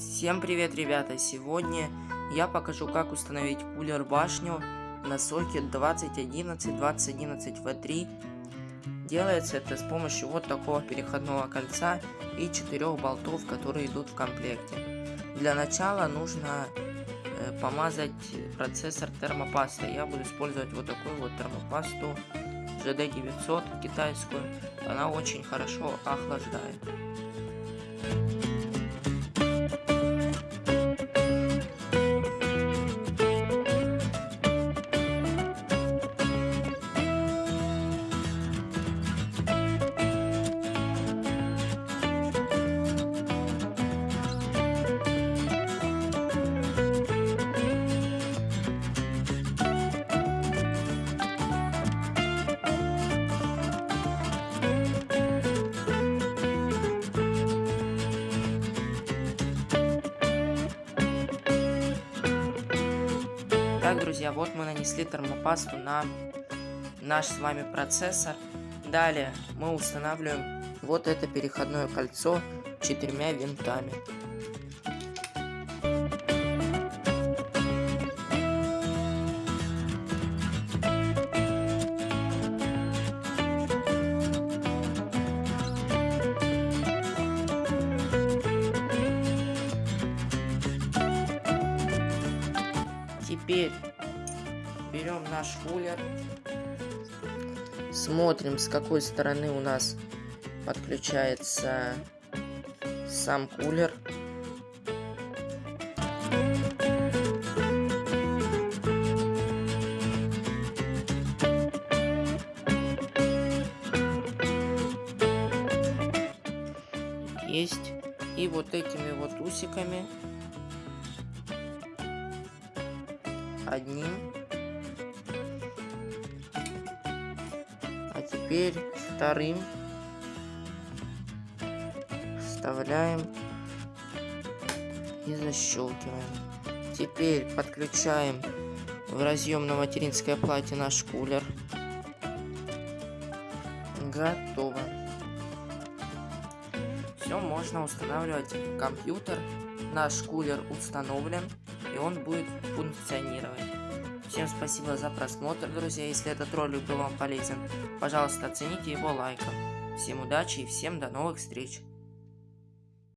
Всем привет, ребята! Сегодня я покажу, как установить кулер башню на сокет 2011-2011 V3. Делается это с помощью вот такого переходного кольца и четырех болтов, которые идут в комплекте. Для начала нужно э, помазать процессор термопастой. Я буду использовать вот такую вот термопасту GD900 китайскую. Она очень хорошо охлаждает. Так, друзья, вот мы нанесли термопасту на наш с вами процессор. Далее мы устанавливаем вот это переходное кольцо четырьмя винтами. Теперь берем наш кулер, смотрим с какой стороны у нас подключается сам кулер. Есть. И вот этими вот усиками одним. А теперь вторым вставляем и защелкиваем. Теперь подключаем в разъем на материнской плате наш кулер. Готово. Все, можно устанавливать компьютер. Наш кулер установлен и он будет функционировать. Всем спасибо за просмотр, друзья. Если этот ролик был вам полезен, пожалуйста, оцените его лайком. Всем удачи и всем до новых встреч.